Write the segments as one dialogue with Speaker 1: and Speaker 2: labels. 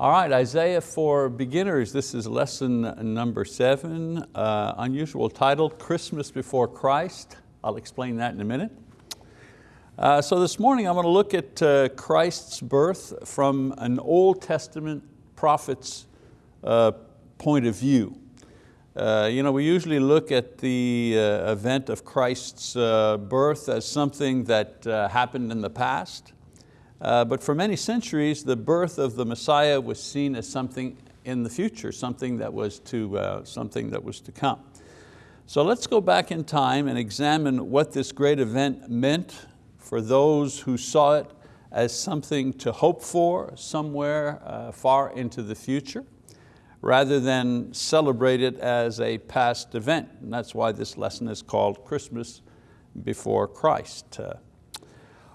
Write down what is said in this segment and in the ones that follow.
Speaker 1: All right, Isaiah for beginners. This is lesson number seven. Uh, unusual title, Christmas Before Christ. I'll explain that in a minute. Uh, so this morning I'm going to look at uh, Christ's birth from an Old Testament prophet's uh, point of view. Uh, you know, we usually look at the uh, event of Christ's birth as something that happened in the past. Uh, but for many centuries, the birth of the Messiah was seen as something in the future, something that was to, uh, something that was to come. So let's go back in time and examine what this great event meant for those who saw it as something to hope for somewhere uh, far into the future, rather than celebrate it as a past event. And that's why this lesson is called Christmas before Christ. Uh,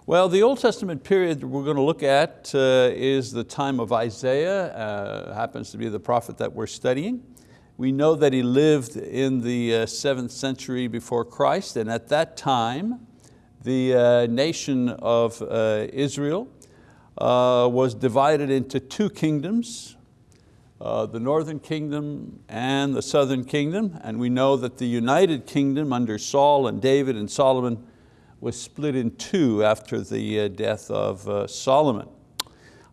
Speaker 1: well, the Old Testament period we're going to look at uh, is the time of Isaiah, uh, happens to be the prophet that we're studying. We know that he lived in the uh, seventh century before Christ, and at that time, the uh, nation of uh, Israel was divided into two kingdoms, the northern kingdom and the southern kingdom, and we know that the united kingdom under Saul and David and Solomon was split in two after the uh, death of uh, Solomon.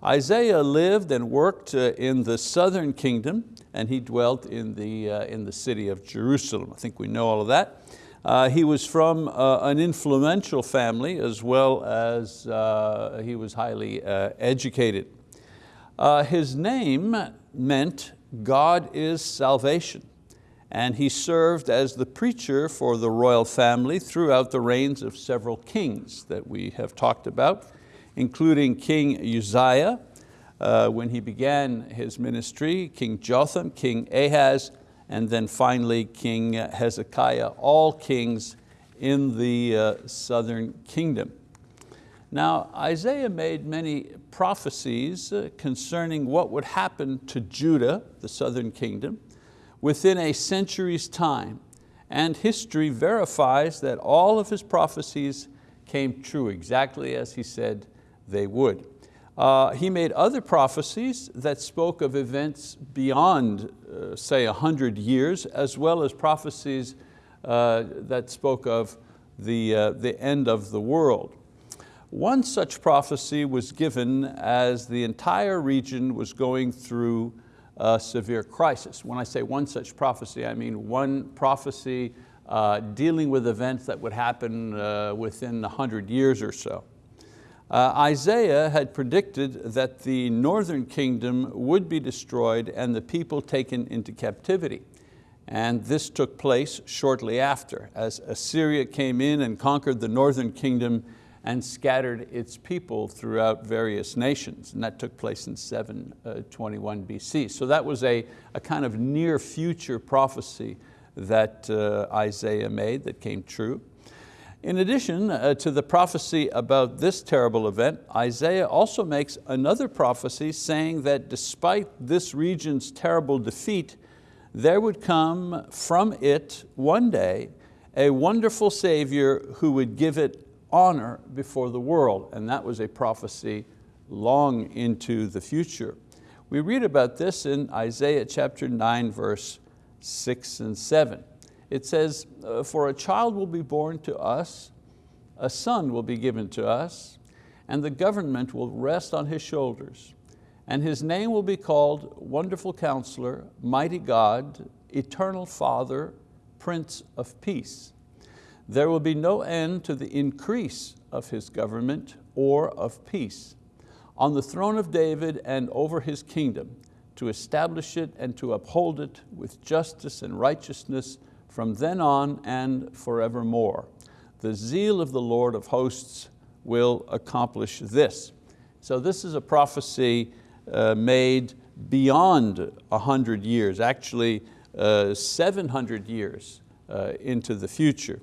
Speaker 1: Isaiah lived and worked uh, in the southern kingdom and he dwelt in the, in the city of Jerusalem. I think we know all of that. Uh, he was from uh, an influential family as well as uh, he was highly educated. his name meant God is salvation and he served as the preacher for the royal family throughout the reigns of several kings that we have talked about, including King Uzziah, uh, when he began his ministry, King Jotham, King Ahaz, and then finally King Hezekiah, all kings in the uh, southern kingdom. Now, Isaiah made many prophecies uh, concerning what would happen to Judah, the southern kingdom, within a century's time, and history verifies that all of his prophecies came true exactly as he said they would. Uh, he made other prophecies that spoke of events beyond, uh, say, a hundred years, as well as prophecies uh, that spoke of the, uh, the end of the world. One such prophecy was given as the entire region was going through a severe crisis. When I say one such prophecy, I mean one prophecy uh, dealing with events that would happen uh, within 100 years or so. Uh, Isaiah had predicted that the northern kingdom would be destroyed and the people taken into captivity. And this took place shortly after, as Assyria came in and conquered the northern kingdom and scattered its people throughout various nations. And that took place in 721 uh, BC. So that was a, a kind of near future prophecy that uh, Isaiah made that came true. In addition uh, to the prophecy about this terrible event, Isaiah also makes another prophecy saying that despite this region's terrible defeat, there would come from it one day a wonderful Savior who would give it honor before the world, and that was a prophecy long into the future. We read about this in Isaiah chapter 9, verse 6 and 7. It says, uh, for a child will be born to us, a son will be given to us, and the government will rest on his shoulders. And his name will be called Wonderful Counselor, Mighty God, Eternal Father, Prince of Peace. There will be no end to the increase of his government or of peace on the throne of David and over his kingdom to establish it and to uphold it with justice and righteousness from then on and forevermore. The zeal of the Lord of hosts will accomplish this. So this is a prophecy uh, made beyond 100 years, actually uh, 700 years uh, into the future.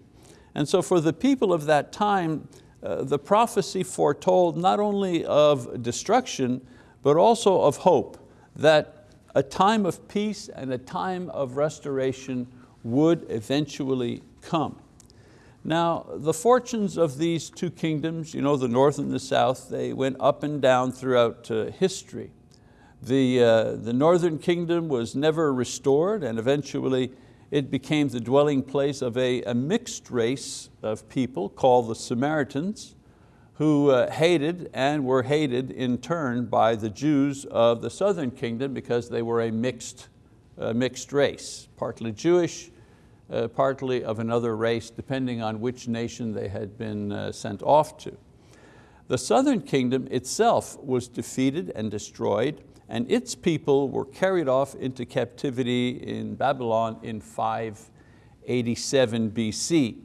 Speaker 1: And so for the people of that time, uh, the prophecy foretold not only of destruction, but also of hope, that a time of peace and a time of restoration would eventually come. Now, the fortunes of these two kingdoms, you know, the north and the south, they went up and down throughout uh, history. The, uh, the northern kingdom was never restored and eventually it became the dwelling place of a, a mixed race of people called the Samaritans who uh, hated and were hated in turn by the Jews of the southern kingdom because they were a mixed, uh, mixed race, partly Jewish, uh, partly of another race, depending on which nation they had been uh, sent off to. The southern kingdom itself was defeated and destroyed, and its people were carried off into captivity in Babylon in 587 BC.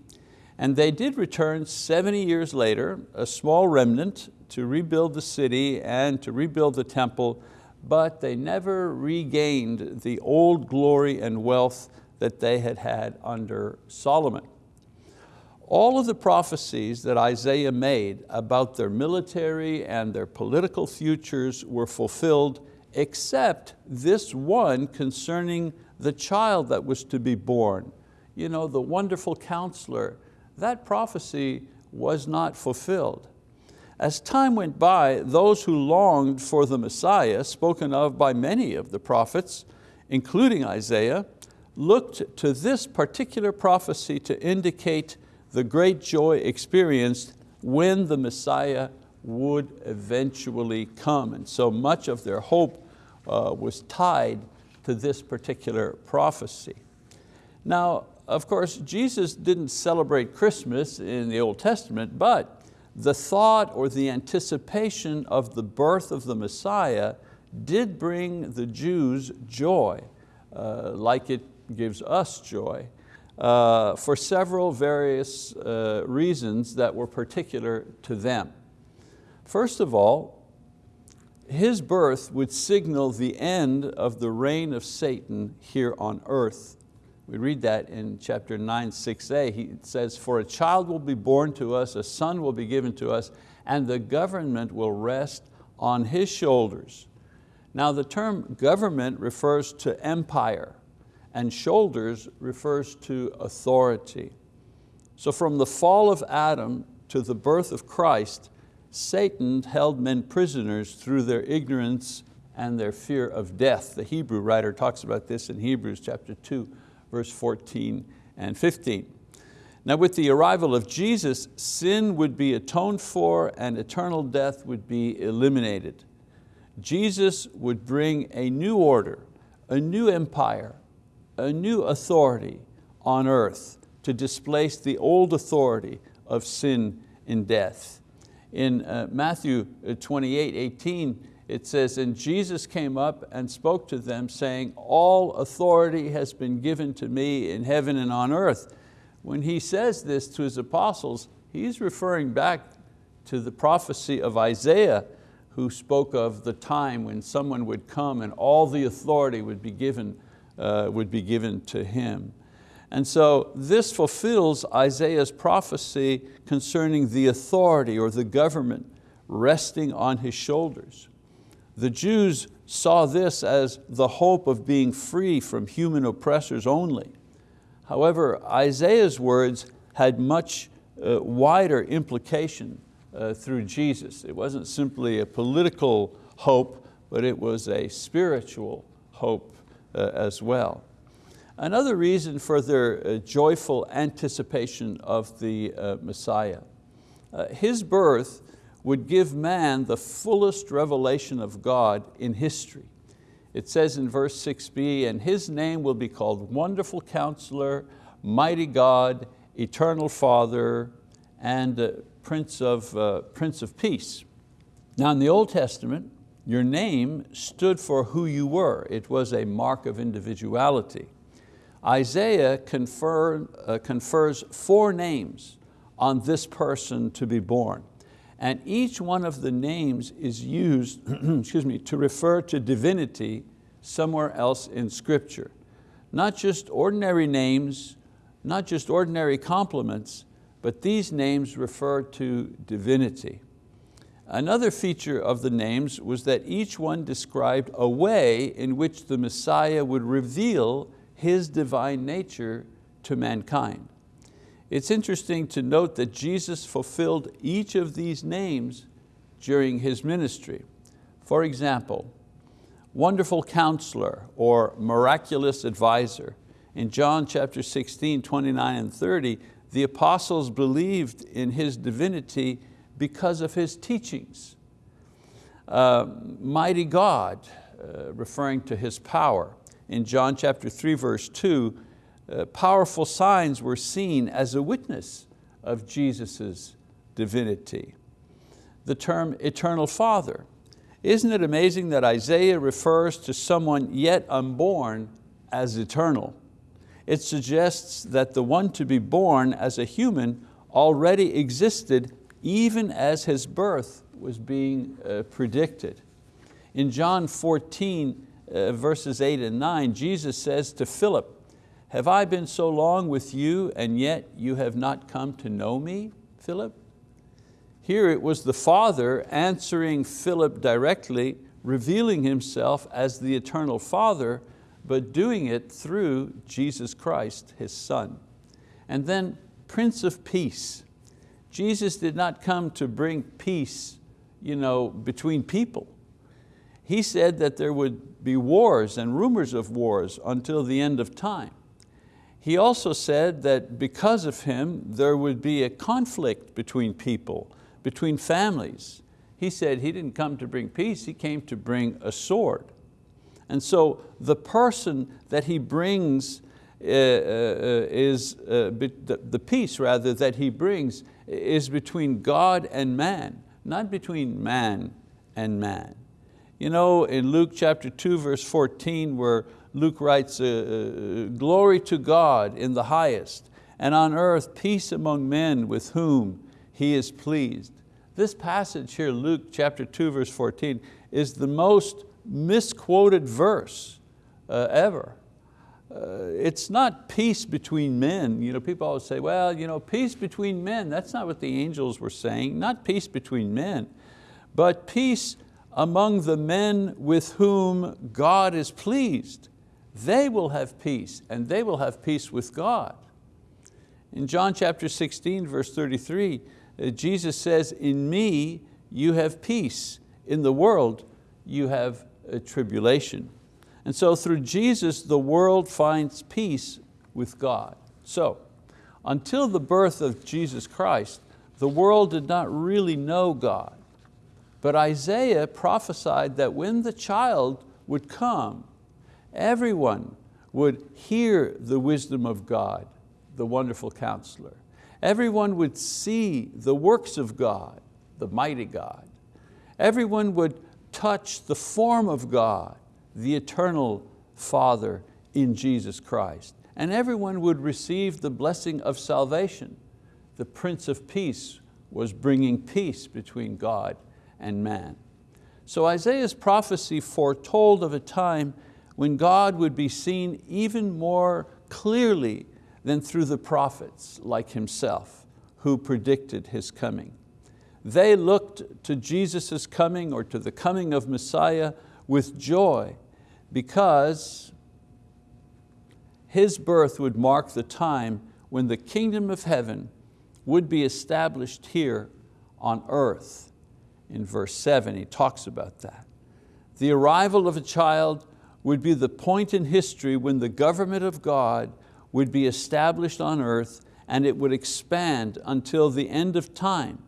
Speaker 1: And they did return 70 years later, a small remnant, to rebuild the city and to rebuild the temple, but they never regained the old glory and wealth that they had had under Solomon. All of the prophecies that Isaiah made about their military and their political futures were fulfilled except this one concerning the child that was to be born. You know, the wonderful counselor, that prophecy was not fulfilled. As time went by, those who longed for the Messiah, spoken of by many of the prophets, including Isaiah, looked to this particular prophecy to indicate the great joy experienced when the Messiah would eventually come. And so much of their hope uh, was tied to this particular prophecy. Now, of course, Jesus didn't celebrate Christmas in the Old Testament, but the thought or the anticipation of the birth of the Messiah did bring the Jews joy, uh, like it gives us joy uh, for several various uh, reasons that were particular to them. First of all, his birth would signal the end of the reign of Satan here on earth. We read that in chapter 9, 6a. He says, for a child will be born to us, a son will be given to us, and the government will rest on his shoulders. Now the term government refers to empire and shoulders refers to authority. So from the fall of Adam to the birth of Christ, Satan held men prisoners through their ignorance and their fear of death. The Hebrew writer talks about this in Hebrews chapter 2, verse 14 and 15. Now with the arrival of Jesus, sin would be atoned for and eternal death would be eliminated. Jesus would bring a new order, a new empire, a new authority on earth to displace the old authority of sin and death. In uh, Matthew uh, 28, 18, it says, and Jesus came up and spoke to them saying, all authority has been given to me in heaven and on earth. When he says this to his apostles, he's referring back to the prophecy of Isaiah who spoke of the time when someone would come and all the authority would be given uh, would be given to him. And so this fulfills Isaiah's prophecy concerning the authority or the government resting on his shoulders. The Jews saw this as the hope of being free from human oppressors only. However, Isaiah's words had much uh, wider implication uh, through Jesus. It wasn't simply a political hope, but it was a spiritual hope uh, as well. Another reason for their uh, joyful anticipation of the uh, Messiah. His birth would give man the fullest revelation of God in history. It says in verse 6b, and His name will be called Wonderful Counselor, Mighty God, Eternal Father, and Prince of, uh, Prince of Peace. Now in the Old Testament, your name stood for who you were. It was a mark of individuality. Isaiah confer, uh, confers four names on this person to be born. And each one of the names is used excuse me, to refer to divinity somewhere else in scripture. Not just ordinary names, not just ordinary compliments, but these names refer to divinity. Another feature of the names was that each one described a way in which the Messiah would reveal His divine nature to mankind. It's interesting to note that Jesus fulfilled each of these names during His ministry. For example, wonderful counselor or miraculous advisor. In John chapter 16, 29 and 30, the apostles believed in His divinity because of His teachings. Uh, mighty God, uh, referring to His power. In John chapter 3, verse 2, uh, powerful signs were seen as a witness of Jesus' divinity. The term eternal Father. Isn't it amazing that Isaiah refers to someone yet unborn as eternal? It suggests that the one to be born as a human already existed even as his birth was being uh, predicted. In John 14, uh, Uh, verses eight and nine, Jesus says to Philip, have I been so long with you and yet you have not come to know me, Philip? Here it was the Father answering Philip directly, revealing Himself as the eternal Father, but doing it through Jesus Christ, His Son. And then Prince of Peace. Jesus did not come to bring peace you know, between people. He said that there would be wars and rumors of wars until the end of time. He also said that because of him, there would be a conflict between people, between families. He said he didn't come to bring peace, he came to bring a sword. And so the person that he brings uh, uh, is, uh, the, the peace rather that he brings is between God and man, not between man and man. You know, in Luke chapter 2, verse 14, where Luke writes, uh, uh, glory to God in the highest, and on earth peace among men with whom He is pleased. This passage here, Luke chapter 2, verse 14, is the most misquoted verse uh, ever. Uh, it's not peace between men. You know, people always say, well, you know, peace between men. That's not what the angels were saying, not peace between men, but peace among the men with whom God is pleased they will have peace and they will have peace with God. In John chapter 16, verse 33, uh, Jesus says, in me you have peace, in the world you have a tribulation. And so through Jesus, the world finds peace with God. So, until the birth of Jesus Christ, the world did not really know God. But Isaiah prophesied that when the child would come, everyone would hear the wisdom of God, the wonderful counselor. Everyone would see the works of God, the mighty God. Everyone would touch the form of God, the eternal Father in Jesus Christ. And everyone would receive the blessing of salvation. The Prince of Peace was bringing peace between God and man. So Isaiah's prophecy foretold of a time when God would be seen even more clearly than through the prophets like himself who predicted His coming. They looked to Jesus' coming or to the coming of Messiah with joy because His birth would mark the time when the kingdom of heaven would be established here on earth. In verse seven, he talks about that. The arrival of a child would be the point in history when the government of God would be established on earth and it would expand until the end of time.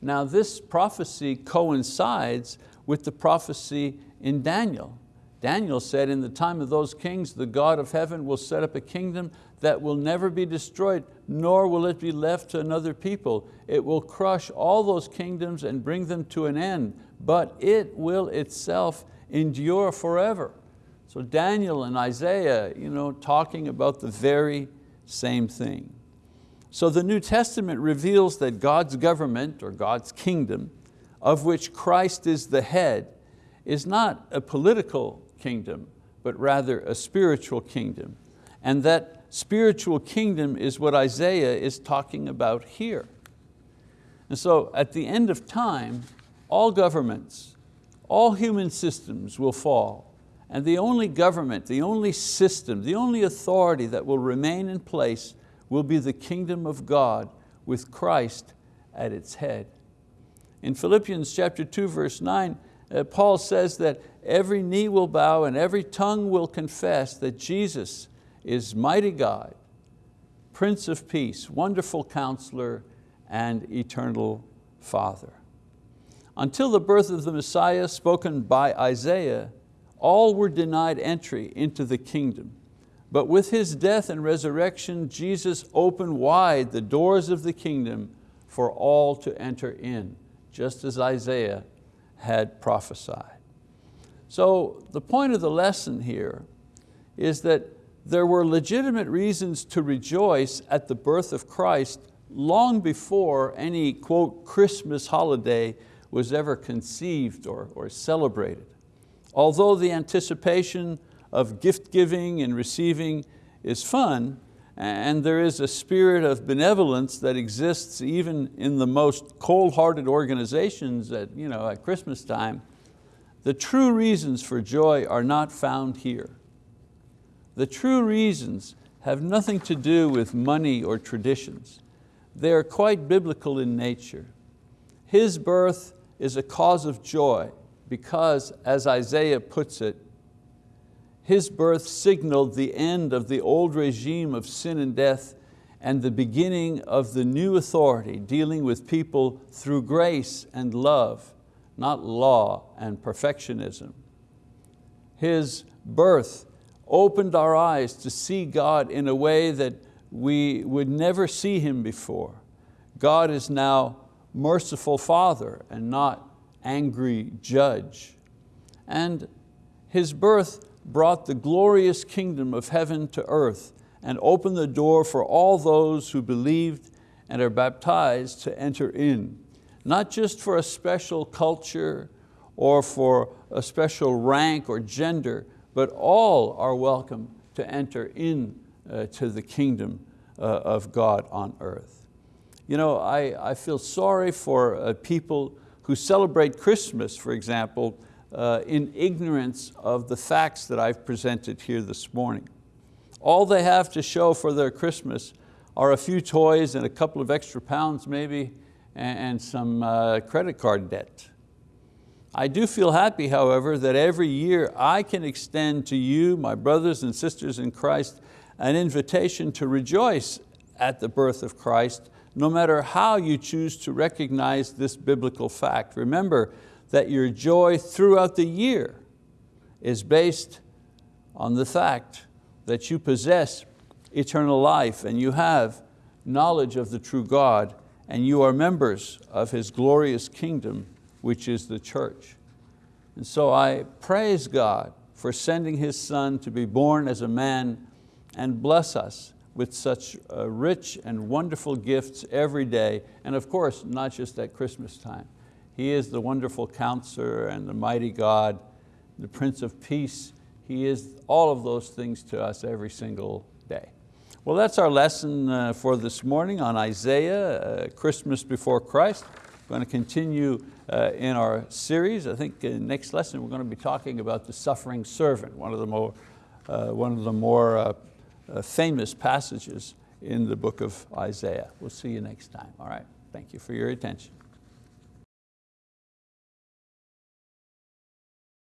Speaker 1: Now this prophecy coincides with the prophecy in Daniel. Daniel said, in the time of those kings, the God of heaven will set up a kingdom that will never be destroyed, nor will it be left to another people. It will crush all those kingdoms and bring them to an end, but it will itself endure forever. So Daniel and Isaiah you know, talking about the very same thing. So the New Testament reveals that God's government or God's kingdom, of which Christ is the head, is not a political kingdom, but rather a spiritual kingdom. And that spiritual kingdom is what Isaiah is talking about here. And so at the end of time, all governments, all human systems will fall and the only government, the only system, the only authority that will remain in place will be the kingdom of God with Christ at its head. In Philippians chapter 2, verse 9, uh, Paul says that every knee will bow and every tongue will confess that Jesus is mighty God, Prince of Peace, wonderful counselor, and eternal Father. Until the birth of the Messiah spoken by Isaiah, all were denied entry into the kingdom. But with His death and resurrection, Jesus opened wide the doors of the kingdom for all to enter in, just as Isaiah had prophesied. So the point of the lesson here is that there were legitimate reasons to rejoice at the birth of Christ long before any, quote, Christmas holiday was ever conceived or, or celebrated. Although the anticipation of gift giving and receiving is fun, and there is a spirit of benevolence that exists even in the most cold-hearted organizations at, you know, at Christmas time, the true reasons for joy are not found here. The true reasons have nothing to do with money or traditions. They are quite biblical in nature. His birth is a cause of joy because, as Isaiah puts it, his birth signaled the end of the old regime of sin and death and the beginning of the new authority dealing with people through grace and love, not law and perfectionism. His birth opened our eyes to see God in a way that we would never see Him before. God is now merciful Father and not angry judge. And His birth brought the glorious kingdom of heaven to earth and opened the door for all those who believed and are baptized to enter in. Not just for a special culture or for a special rank or gender, but all are welcome to enter in uh, to the kingdom uh, of God on earth. You know, I, I feel sorry for uh, people who celebrate Christmas, for example, uh, in ignorance of the facts that I've presented here this morning. All they have to show for their Christmas are a few toys and a couple of extra pounds maybe, and, and some uh, credit card debt. I do feel happy, however, that every year I can extend to you, my brothers and sisters in Christ, an invitation to rejoice at the birth of Christ, no matter how you choose to recognize this biblical fact. Remember, that your joy throughout the year is based on the fact that you possess eternal life and you have knowledge of the true God and you are members of His glorious kingdom, which is the church. And so I praise God for sending His Son to be born as a man and bless us with such uh, rich and wonderful gifts every day, and of course, not just at Christmas time. He is the wonderful counselor and the mighty God, the Prince of Peace. He is all of those things to us every single day. Well, that's our lesson uh, for this morning on Isaiah, uh, Christmas before Christ. We're going to continue uh, in our series. I think in next lesson we're going to be talking about the suffering servant, one of the more, one of the more famous passages in the book of Isaiah. We'll see you next time, all right? Thank you for your attention.